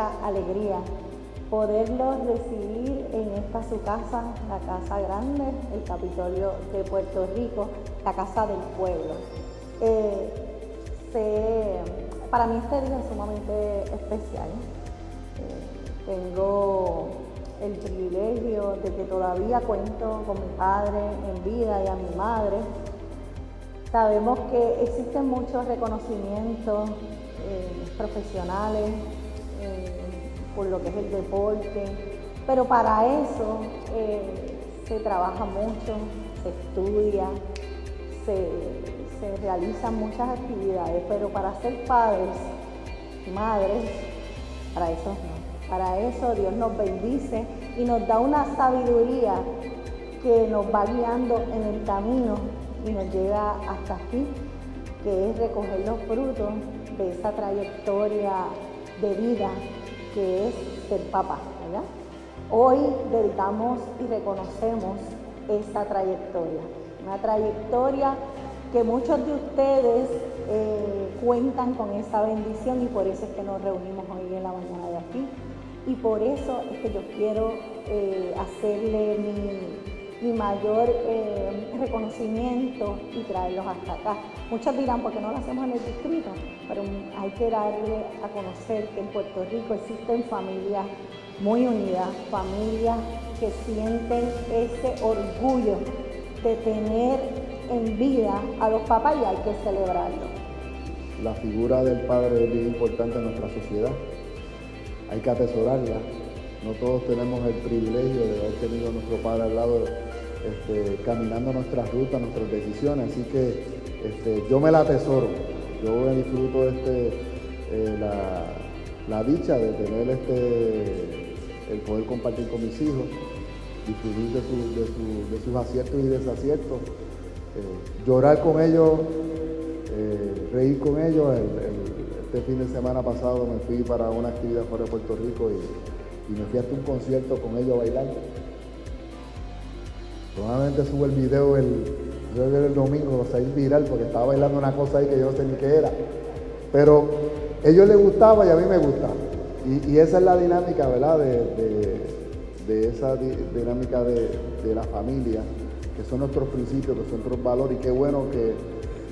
alegría poderlos recibir en esta su casa, la Casa Grande, el Capitolio de Puerto Rico, la Casa del Pueblo. Eh, para mí este día es sumamente especial. Eh, tengo el privilegio de que todavía cuento con mi padre en vida y a mi madre. Sabemos que existen muchos reconocimientos eh, profesionales eh, por lo que es el deporte, pero para eso eh, se trabaja mucho, se estudia, se, se realizan muchas actividades, pero para ser padres madres, para eso no. Para eso Dios nos bendice y nos da una sabiduría que nos va guiando en el camino y nos llega hasta aquí, que es recoger los frutos de esa trayectoria de vida que es ser papá. Hoy dedicamos y reconocemos esa trayectoria, una trayectoria que muchos de ustedes eh, cuentan con esa bendición y por eso es que nos reunimos hoy en la mañana de aquí y por eso es que yo quiero eh, hacerle mi, mayor eh, reconocimiento y traerlos hasta acá. Muchos dirán, ¿por qué no lo hacemos en el distrito? Pero hay que darle a conocer que en Puerto Rico existen familias muy unidas, familias que sienten ese orgullo de tener en vida a los papás y hay que celebrarlo. La figura del padre es bien importante en nuestra sociedad hay que atesorarla. No todos tenemos el privilegio de haber tenido a nuestro padre al lado este, caminando nuestras rutas, nuestras decisiones, así que este, yo me la atesoro. Yo disfruto este, eh, la, dicha de tener este, el poder compartir con mis hijos, disfrutar de, sus aciertos y desaciertos, eh, llorar con ellos, eh, reír con ellos, este fin de semana pasado me fui para una actividad fuera de Puerto Rico y, me fui hasta un concierto con ellos bailando. Probablemente subo el video el, domingo, a ir viral porque estaba bailando una cosa ahí que yo no sé ni qué era. Pero a ellos les gustaba y a mí me gusta. Y, esa es la dinámica, ¿verdad? De, esa dinámica de, de, la familia, que son nuestros principios, que son nuestros valores. Y qué bueno que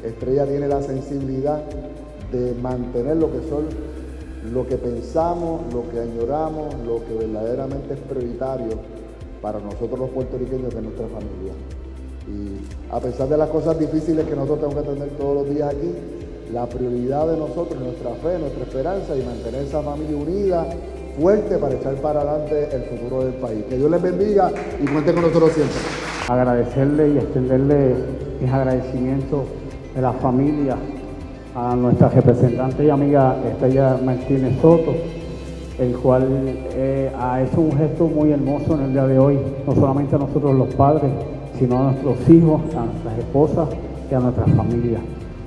Estrella tiene la sensibilidad de mantener lo que son, lo que pensamos, lo que añoramos, lo que verdaderamente es prioritario para nosotros los puertorriqueños, de nuestra familia. Y a pesar de las cosas difíciles que nosotros tenemos que atender todos los días aquí, la prioridad de nosotros, nuestra fe, nuestra esperanza y mantener esa familia unida, fuerte para echar para adelante el futuro del país. Que Dios les bendiga y cuente con nosotros siempre. Agradecerle y extenderle mis agradecimientos de la familia a nuestra representante y amiga Estrella Martínez Soto, el cual eh, ha hecho un gesto muy hermoso en el día de hoy, no solamente a nosotros los padres, sino a nuestros hijos, a nuestras esposas y a nuestras familias,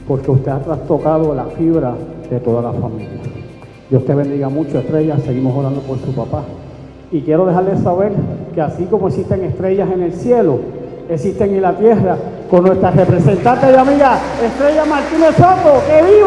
porque usted ha trastocado la fibra de toda la familia. Dios te bendiga mucho, Estrella, seguimos orando por su papá. Y quiero dejarles saber que así como existen estrellas en el cielo, existen en la tierra con nuestra representante y amiga Estrella Martínez Soto. ¡Que!